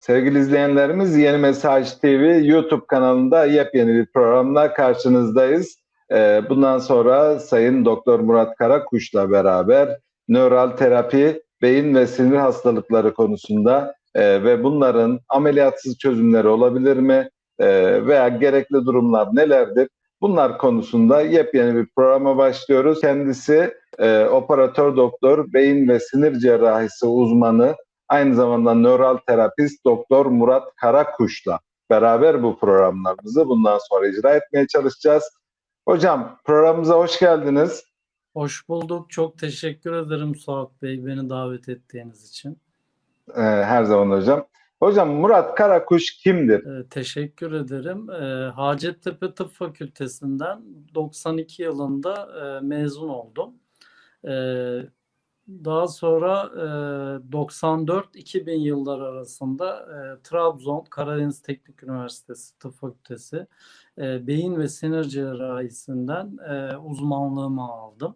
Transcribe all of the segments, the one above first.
Sevgili izleyenlerimiz Yeni Mesaj TV YouTube kanalında yepyeni bir programla karşınızdayız. Ee, bundan sonra Sayın Doktor Murat Karakuş'la beraber nöral terapi, beyin ve sinir hastalıkları konusunda e, ve bunların ameliyatsız çözümleri olabilir mi E, veya gerekli durumlar nelerdir? Bunlar konusunda yepyeni bir programa başlıyoruz. Kendisi e, operatör doktor, beyin ve sinir cerrahisi uzmanı, aynı zamanda nöral terapist Doktor Murat Karakuş'la beraber bu programlarımızı bundan sonra icra etmeye çalışacağız. Hocam programımıza hoş geldiniz. Hoş bulduk. Çok teşekkür ederim Suat Bey beni davet ettiğiniz için. Ee, her zaman hocam. Hocam Murat Karakuş kimdir? Ee, teşekkür ederim. Ee, Hacettepe Tıp Fakültesinden 92 yılında e, mezun oldum. Ee, daha sonra e, 94-2000 yıllar arasında e, Trabzon Karadeniz Teknik Üniversitesi Tıp Fakültesi e, Beyin ve Sinir Cerrahisinden e, uzmanlığımı aldım.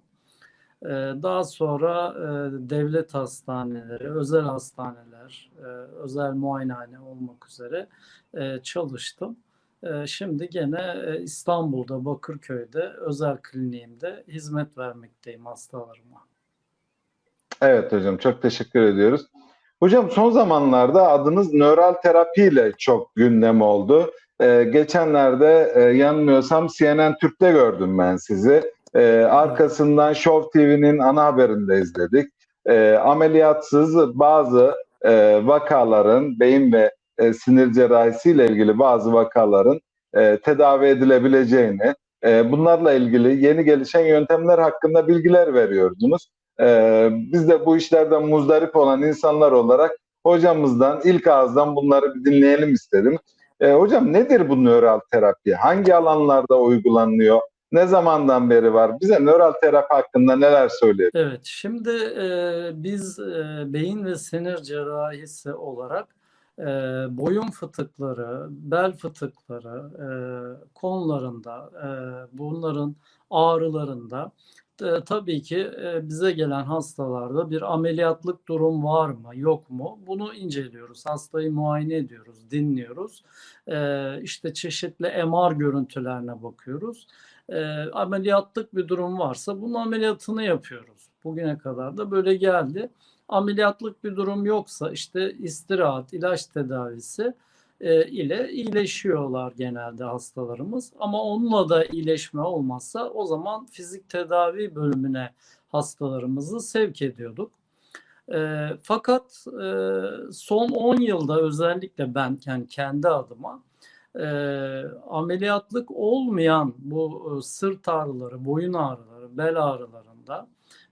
E, daha sonra e, devlet hastaneleri, özel hastaneler, e, özel muayenehane olmak üzere e, çalıştım. E, şimdi gene e, İstanbul'da, Bakırköy'de, özel kliniğimde hizmet vermekteyim hastalarıma. Evet hocam çok teşekkür ediyoruz. Hocam son zamanlarda adınız nöral terapi ile çok gündem oldu. Ee, geçenlerde e, yanılmıyorsam CNN Türk'te gördüm ben sizi. Ee, arkasından Show TV'nin ana haberinde izledik. Ee, ameliyatsız bazı e, vakaların beyin ve e, sinir cerrahisi ile ilgili bazı vakaların e, tedavi edilebileceğini, e, bunlarla ilgili yeni gelişen yöntemler hakkında bilgiler veriyordunuz. Ee, biz de bu işlerden muzdarip olan insanlar olarak hocamızdan ilk ağızdan bunları bir dinleyelim istedim. Ee, hocam nedir bu nöral terapi? Hangi alanlarda uygulanıyor? Ne zamandan beri var? Bize nöral terapi hakkında neler söyleyelim? Evet, şimdi e, biz e, beyin ve sinir cerrahisi olarak e, boyun fıtıkları, bel fıtıkları e, konularında, e, bunların ağrılarında e, tabii ki e, bize gelen hastalarda bir ameliyatlık durum var mı, yok mu? Bunu inceliyoruz. Hastayı muayene ediyoruz, dinliyoruz. E, işte çeşitli MR görüntülerine bakıyoruz. E, ameliyatlık bir durum varsa bunun ameliyatını yapıyoruz. Bugüne kadar da böyle geldi. Ameliyatlık bir durum yoksa işte istirahat, ilaç tedavisi e, ile iyileşiyorlar genelde hastalarımız. Ama onunla da iyileşme olmazsa o zaman fizik tedavi bölümüne hastalarımızı sevk ediyorduk. E, fakat e, son 10 yılda özellikle ben yani kendi adıma e, ameliyatlık olmayan bu e, sırt ağrıları, boyun ağrıları, bel ağrılarında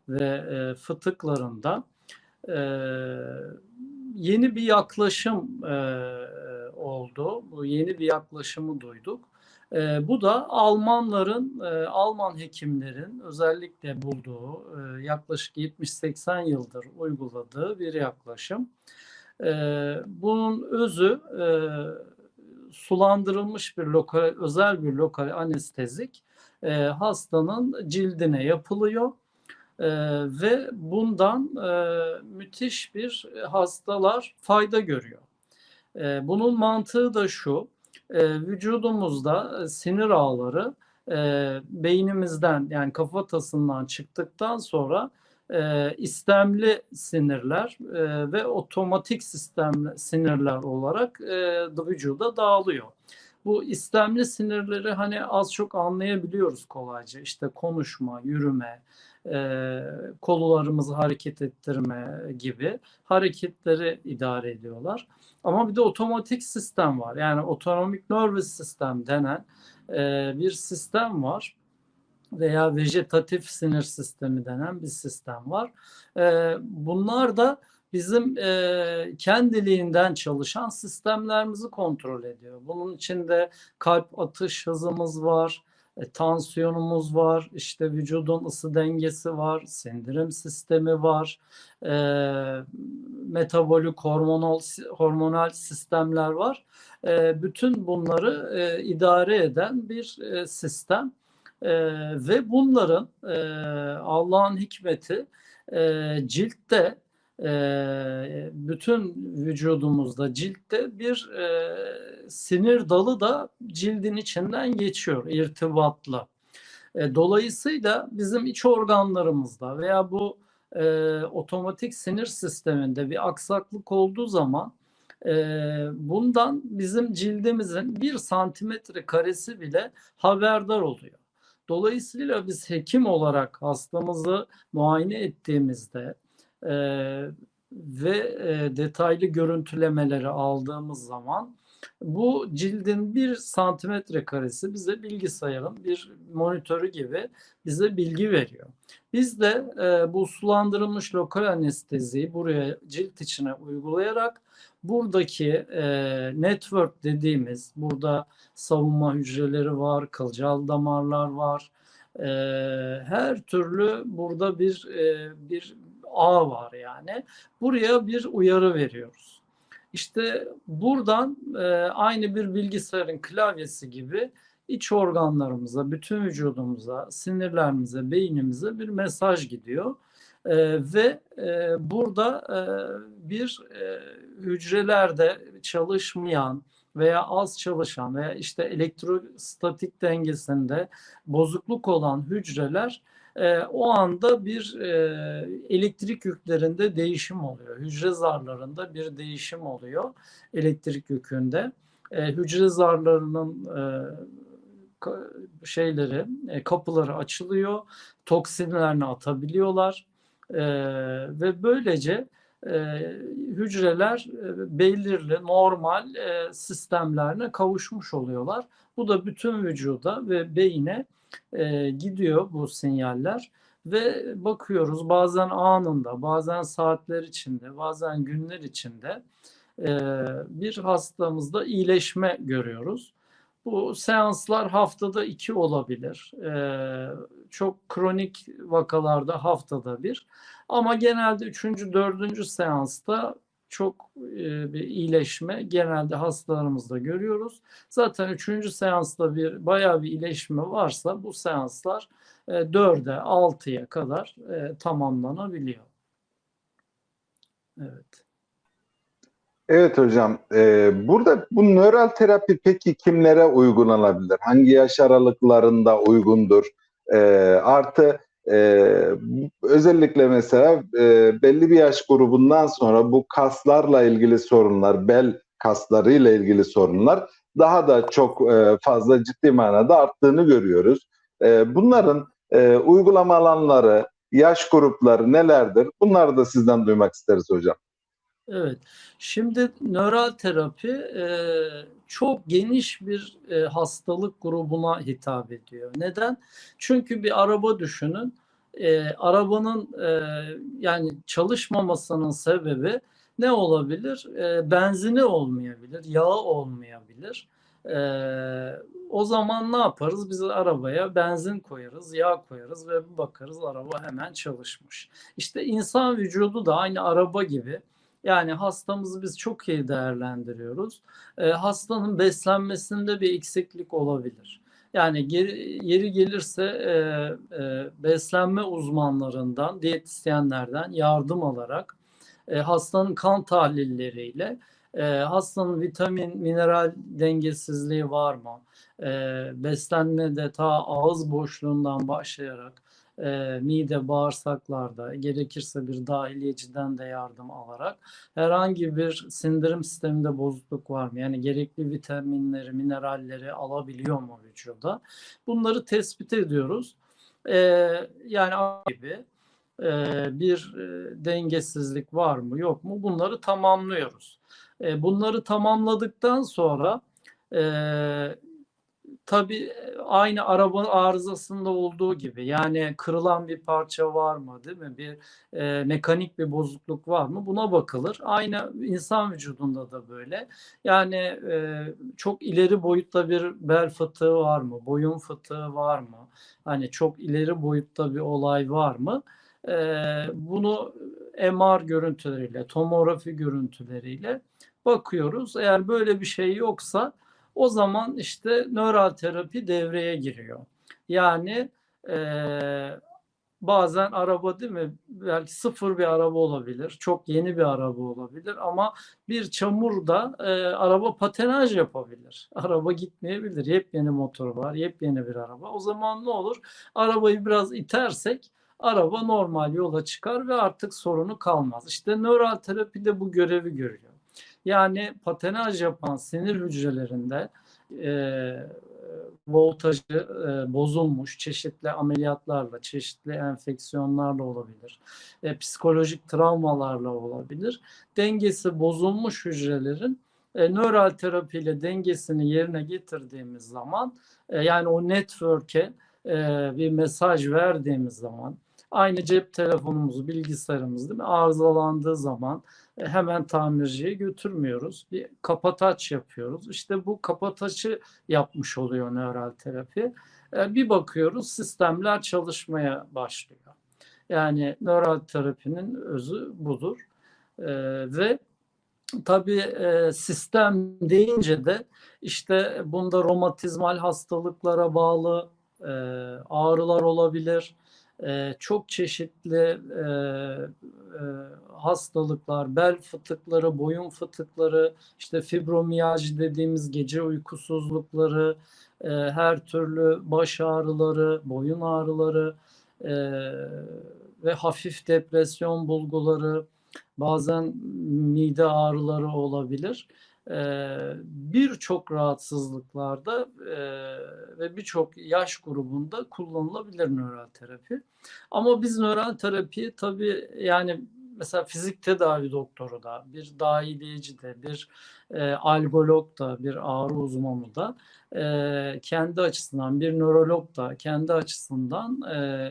ve e, fıtıklarında e, yeni bir yaklaşım e, oldu. Bu yeni bir yaklaşımı duyduk. E, bu da Almanların, e, Alman hekimlerin özellikle bulduğu, e, yaklaşık 70-80 yıldır uyguladığı bir yaklaşım. E, bunun özü e, sulandırılmış bir lokal, özel bir lokal anestezik e, hastanın cildine yapılıyor. Ee, ve bundan e, müthiş bir hastalar fayda görüyor. E, bunun mantığı da şu, e, vücudumuzda sinir ağları e, beynimizden yani kafatasından çıktıktan sonra e, istemli sinirler e, ve otomatik sistem sinirler olarak e, vücuda dağılıyor. Bu istemli sinirleri hani az çok anlayabiliyoruz kolayca. İşte konuşma, yürüme, e, kollarımızı hareket ettirme gibi hareketleri idare ediyorlar. Ama bir de otomatik sistem var. Yani otonomik nervous sistem denen e, bir sistem var veya vejetatif sinir sistemi denen bir sistem var. E, bunlar da bizim e, kendiliğinden çalışan sistemlerimizi kontrol ediyor. Bunun içinde kalp atış hızımız var, e, tansiyonumuz var, işte vücudun ısı dengesi var, sindirim sistemi var, e, metabolik hormonal hormonal sistemler var. E, bütün bunları e, idare eden bir e, sistem e, ve bunların e, Allah'ın hikmeti e, ciltte e, bütün vücudumuzda ciltte bir e, sinir dalı da cildin içinden geçiyor irtibatla. E, dolayısıyla bizim iç organlarımızda veya bu e, otomatik sinir sisteminde bir aksaklık olduğu zaman e, bundan bizim cildimizin bir santimetre karesi bile haberdar oluyor. Dolayısıyla biz hekim olarak hastamızı muayene ettiğimizde e, ve e, detaylı görüntülemeleri aldığımız zaman bu cildin bir santimetre karesi bize bilgisayarın bir monitörü gibi bize bilgi veriyor. Biz de e, bu sulandırılmış lokal anesteziyi buraya cilt içine uygulayarak buradaki e, network dediğimiz burada savunma hücreleri var, kılcal damarlar var. E, her türlü burada bir e, bir ağ var yani. Buraya bir uyarı veriyoruz. İşte buradan e, aynı bir bilgisayarın klavyesi gibi iç organlarımıza, bütün vücudumuza, sinirlerimize, beynimize bir mesaj gidiyor. E, ve e, burada e, bir e, hücrelerde çalışmayan veya az çalışan veya işte elektrostatik dengesinde bozukluk olan hücreler e, o anda bir e, elektrik yüklerinde değişim oluyor. Hücre zarlarında bir değişim oluyor elektrik yükünde. E, hücre zarlarının e, şeyleri, e, kapıları açılıyor, toksinlerini atabiliyorlar e, ve böylece e, hücreler e, belirli normal e, sistemlerine kavuşmuş oluyorlar. Bu da bütün vücuda ve beyine e, gidiyor bu sinyaller ve bakıyoruz bazen anında, bazen saatler içinde, bazen günler içinde e, bir hastamızda iyileşme görüyoruz. Bu seanslar haftada iki olabilir. Ee, çok kronik vakalarda haftada bir. Ama genelde üçüncü, dördüncü seansta çok e, bir iyileşme genelde hastalarımızda görüyoruz. Zaten üçüncü seansta bir bayağı bir iyileşme varsa bu seanslar e, 4'e 6'ya kadar e, tamamlanabiliyor. Evet. Evet hocam. Ee, burada bu nöral terapi peki kimlere uygulanabilir? Hangi yaş aralıklarında uygundur? Artı e, özellikle mesela e, belli bir yaş grubundan sonra bu kaslarla ilgili sorunlar, bel kaslarıyla ilgili sorunlar daha da çok e, fazla ciddi manada arttığını görüyoruz. E, bunların e, uygulama alanları, yaş grupları nelerdir? Bunları da sizden duymak isteriz hocam. Evet. Şimdi nöral terapi e, çok geniş bir e, hastalık grubuna hitap ediyor. Neden? Çünkü bir araba düşünün. E, arabanın e, yani çalışmamasının sebebi ne olabilir? E, benzini olmayabilir, yağı olmayabilir. E, o zaman ne yaparız? Biz arabaya benzin koyarız, yağ koyarız ve bir bakarız araba hemen çalışmış. İşte insan vücudu da aynı araba gibi yani hastamızı biz çok iyi değerlendiriyoruz. E, hastanın beslenmesinde bir eksiklik olabilir. Yani geri, yeri gelirse e, e, beslenme uzmanlarından, diyetisyenlerden yardım alarak e, hastanın kan tahlilleriyle e, hastanın vitamin, mineral dengesizliği var mı? E, beslenmede ta ağız boşluğundan başlayarak e, mide, bağırsaklarda gerekirse bir dahiliyeciden de yardım alarak herhangi bir sindirim sisteminde bozukluk var mı? Yani gerekli vitaminleri, mineralleri alabiliyor mu vücuda? Bunları tespit ediyoruz. E, yani gibi e, bir e, dengesizlik var mı yok mu? Bunları tamamlıyoruz. E, bunları tamamladıktan sonra tabii aynı arabanın arızasında olduğu gibi yani kırılan bir parça var mı değil mi? Bir e, mekanik bir bozukluk var mı? Buna bakılır. Aynı insan vücudunda da böyle. Yani e, çok ileri boyutta bir bel fıtığı var mı? Boyun fıtığı var mı? Hani çok ileri boyutta bir olay var mı? E, bunu MR görüntüleriyle, tomografi görüntüleriyle bakıyoruz. Eğer böyle bir şey yoksa o zaman işte nöral terapi devreye giriyor. Yani e, bazen araba değil mi? Belki sıfır bir araba olabilir. Çok yeni bir araba olabilir ama bir çamurda e, araba patenaj yapabilir. Araba gitmeyebilir. Yepyeni motoru var. Yepyeni bir araba. O zaman ne olur? Arabayı biraz itersek araba normal yola çıkar ve artık sorunu kalmaz. İşte nöral terapi de bu görevi görüyor. Yani patenaj yapan sinir hücrelerinde e, voltajı e, bozulmuş çeşitli ameliyatlarla, çeşitli enfeksiyonlarla olabilir. E, psikolojik travmalarla olabilir. Dengesi bozulmuş hücrelerin e, nöral terapiyle dengesini yerine getirdiğimiz zaman e, yani o network'e e, bir mesaj verdiğimiz zaman aynı cep telefonumuz, bilgisayarımız değil mi? arızalandığı zaman hemen tamirciye götürmüyoruz. Bir kapataç yapıyoruz. İşte bu kapataçı yapmış oluyor nöral terapi. E, Bir bakıyoruz sistemler çalışmaya başlıyor. Yani nöral terapinin özü budur. E, Ve tabii e, sistem deyince de işte bunda romatizmal hastalıklara bağlı e, ağrılar olabilir. E, çok çeşitli e, e, hastalıklar, bel fıtıkları, boyun fıtıkları, işte fibromiyalji dediğimiz gece uykusuzlukları, e, her türlü baş ağrıları, boyun ağrıları e, ve hafif depresyon bulguları, bazen mide ağrıları olabilir. Birçok rahatsızlıklarda ve birçok yaş grubunda kullanılabilir nöral terapi. Ama biz nöral terapiyi tabii yani mesela fizik tedavi doktoru da, bir dahiliyeci de, bir e, algolog da, bir ağrı uzmanı da kendi açısından, bir nörolog da kendi açısından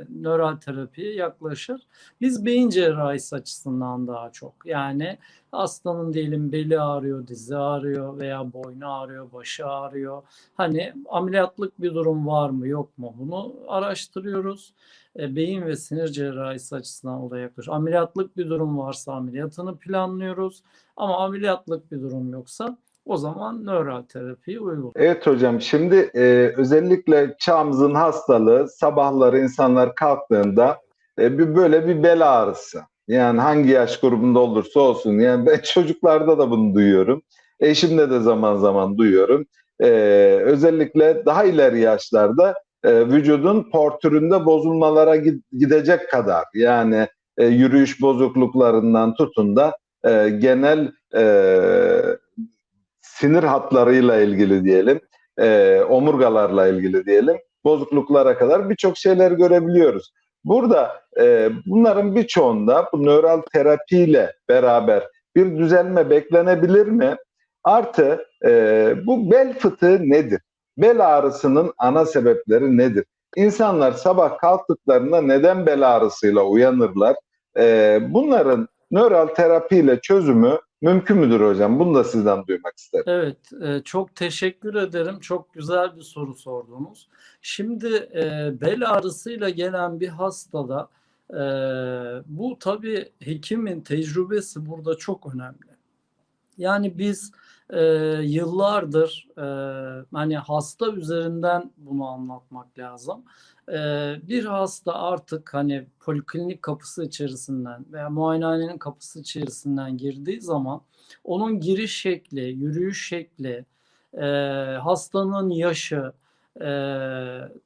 nöral terapiye yaklaşır. Biz beyin cerrahisi açısından daha çok. Yani hastanın diyelim beli ağrıyor, dizi ağrıyor veya boynu ağrıyor, başı ağrıyor. Hani ameliyatlık bir durum var mı yok mu bunu araştırıyoruz. E, beyin ve sinir cerrahisi açısından olaya yaklaşıyoruz. Ameliyatlık bir durum varsa ameliyatını planlıyoruz. Ama ameliyatlık bir durum yoksa o zaman nöral terapiyi uyguluyoruz. Evet hocam şimdi e, özellikle çağımızın hastalığı sabahları insanlar kalktığında e, bir böyle bir bel ağrısı. Yani hangi yaş grubunda olursa olsun. Yani ben çocuklarda da bunu duyuyorum. Eşimde de zaman zaman duyuyorum. E, özellikle daha ileri yaşlarda e, vücudun portüründe bozulmalara gid- gidecek kadar yani e, yürüyüş bozukluklarından tutun da e, genel e, sinir hatlarıyla ilgili diyelim, e, omurgalarla ilgili diyelim, bozukluklara kadar birçok şeyler görebiliyoruz. Burada e, bunların birçoğunda bu nöral terapiyle beraber bir düzelme beklenebilir mi? Artı e, bu bel fıtığı nedir? Bel ağrısının ana sebepleri nedir? İnsanlar sabah kalktıklarında neden bel ağrısıyla uyanırlar? E, bunların nöral terapiyle çözümü mümkün müdür hocam? Bunu da sizden duymak isterim. Evet, e, çok teşekkür ederim. Çok güzel bir soru sordunuz. Şimdi e, bel ağrısıyla gelen bir hastada e, bu tabii hekimin tecrübesi burada çok önemli. Yani biz e, yıllardır e, hani hasta üzerinden bunu anlatmak lazım. E, bir hasta artık hani poliklinik kapısı içerisinden veya muayenehanenin kapısı içerisinden girdiği zaman onun giriş şekli, yürüyüş şekli, e, hastanın yaşı, e,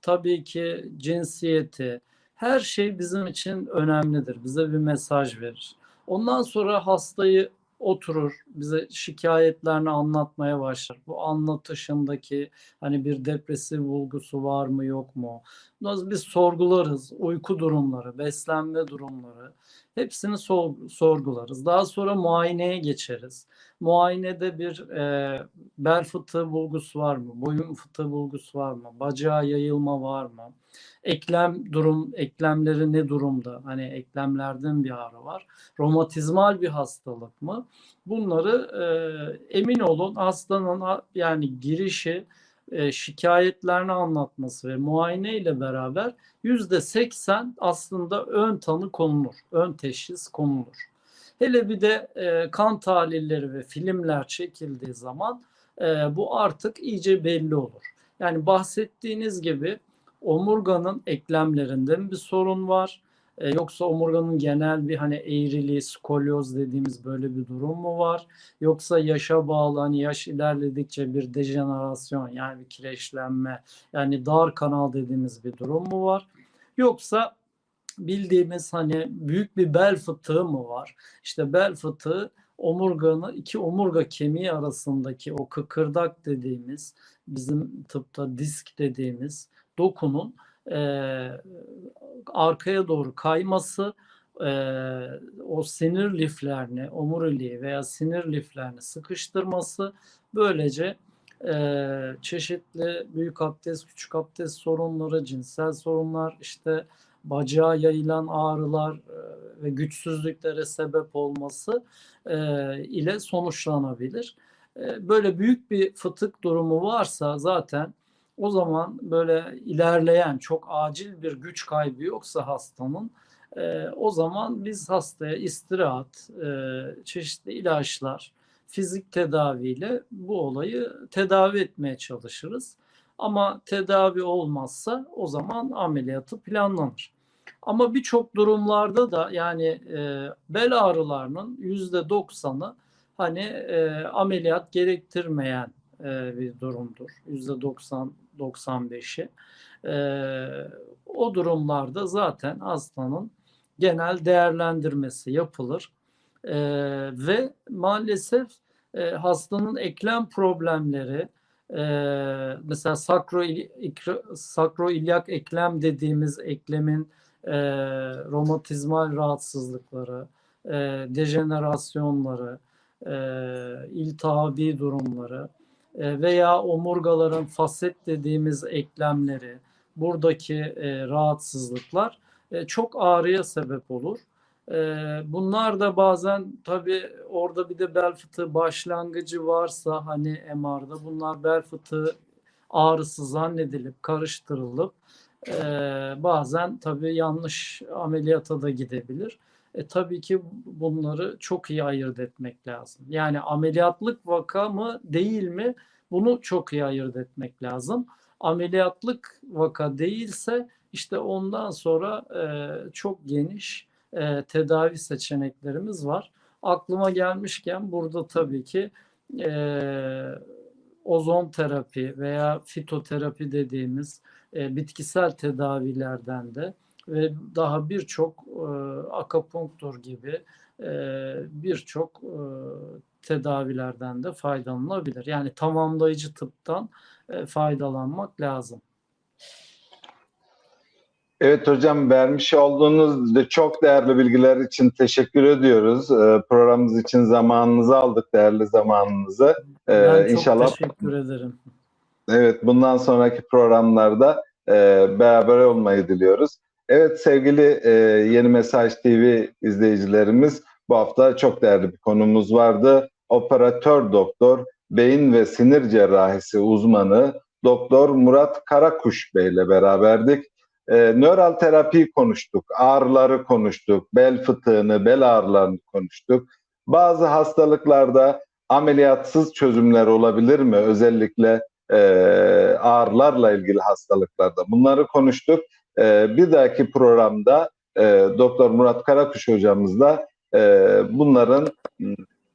tabii ki cinsiyeti, her şey bizim için önemlidir. Bize bir mesaj verir. Ondan sonra hastayı oturur, bize şikayetlerini anlatmaya başlar. Bu anlatışındaki hani bir depresif bulgusu var mı yok mu? Biz sorgularız, uyku durumları, beslenme durumları, hepsini sor- sorgularız. Daha sonra muayeneye geçeriz. Muayenede bir e, bel fıtığı bulgusu var mı? Boyun fıtığı bulgusu var mı? Bacağa yayılma var mı? Eklem durum, eklemleri ne durumda? Hani eklemlerden bir ağrı var. Romatizmal bir hastalık mı? Bunları e, emin olun hastanın ha- yani girişi e, şikayetlerini anlatması ve muayene ile beraber yüzde seksen aslında ön tanı konulur, ön teşhis konulur. Hele bir de e, kan tahlilleri ve filmler çekildiği zaman e, bu artık iyice belli olur. Yani bahsettiğiniz gibi omurganın eklemlerinde bir sorun var? E, yoksa omurganın genel bir hani eğriliği, skolyoz dediğimiz böyle bir durum mu var? Yoksa yaşa bağlı hani yaş ilerledikçe bir dejenerasyon yani bir kireçlenme yani dar kanal dediğimiz bir durum mu var? Yoksa bildiğimiz hani büyük bir bel fıtığı mı var? İşte bel fıtığı omurganın iki omurga kemiği arasındaki o kıkırdak dediğimiz bizim tıpta disk dediğimiz dokunun e, arkaya doğru kayması e, o sinir liflerini, omuriliği veya sinir liflerini sıkıştırması böylece e, çeşitli büyük abdest, küçük abdest sorunları, cinsel sorunlar, işte bacağa yayılan ağrılar ve güçsüzlüklere sebep olması e, ile sonuçlanabilir. E, böyle büyük bir fıtık durumu varsa zaten o zaman böyle ilerleyen çok acil bir güç kaybı yoksa hastanın e, o zaman biz hastaya istirahat, e, çeşitli ilaçlar, fizik tedaviyle bu olayı tedavi etmeye çalışırız. Ama tedavi olmazsa o zaman ameliyatı planlanır. Ama birçok durumlarda da yani e, bel ağrılarının yüzde doksanı hani e, ameliyat gerektirmeyen e, bir durumdur. Yüzde doksan 95'i. E, o durumlarda zaten hastanın genel değerlendirmesi yapılır. E, ve maalesef e, hastanın eklem problemleri, mesela sakro, sakroilyak eklem dediğimiz eklemin romatizmal rahatsızlıkları, e, dejenerasyonları, iltihabi durumları veya omurgaların faset dediğimiz eklemleri, buradaki e, rahatsızlıklar e, çok ağrıya sebep olur. E, bunlar da bazen tabii orada bir de bel fıtığı başlangıcı varsa hani MR'da bunlar bel fıtığı ağrısı zannedilip karıştırılıp e, bazen tabii yanlış ameliyata da gidebilir. E, tabii ki bunları çok iyi ayırt etmek lazım. Yani ameliyatlık vaka mı değil mi bunu çok iyi ayırt etmek lazım. Ameliyatlık vaka değilse işte ondan sonra e, çok geniş e, tedavi seçeneklerimiz var. Aklıma gelmişken burada tabii ki e, ozon terapi veya fitoterapi dediğimiz e, bitkisel tedavilerden de ve daha birçok e, akapunktur gibi e, birçok e, tedavilerden de faydalanılabilir. Yani tamamlayıcı tıptan e, faydalanmak lazım. Evet hocam vermiş olduğunuz de çok değerli bilgiler için teşekkür ediyoruz. Ee, programımız için zamanınızı aldık, değerli zamanınızı. Ee, Ben çok inşallah teşekkür ederim. Evet, bundan sonraki programlarda e, beraber olmayı diliyoruz. Evet sevgili e, Yeni Mesaj TV izleyicilerimiz, bu hafta çok değerli bir konumuz vardı. Operatör doktor, beyin ve sinir cerrahisi uzmanı Doktor Murat Karakuş Bey ile beraberdik. E, nöral terapiyi konuştuk, ağrıları konuştuk, bel fıtığını, bel ağrılarını konuştuk. Bazı hastalıklarda ameliyatsız çözümler olabilir mi? Özellikle e, ağrılarla ilgili hastalıklarda. Bunları konuştuk. E, bir dahaki programda e, Doktor Murat Karakuş hocamızla e, bunların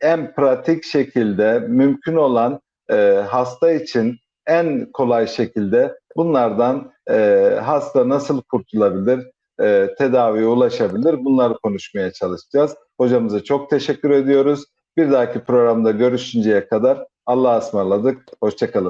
en pratik şekilde mümkün olan e, hasta için en kolay şekilde bunlardan e, hasta nasıl kurtulabilir, e, tedaviye ulaşabilir bunları konuşmaya çalışacağız. Hocamıza çok teşekkür ediyoruz. Bir dahaki programda görüşünceye kadar Allah'a ısmarladık. Hoşçakalın.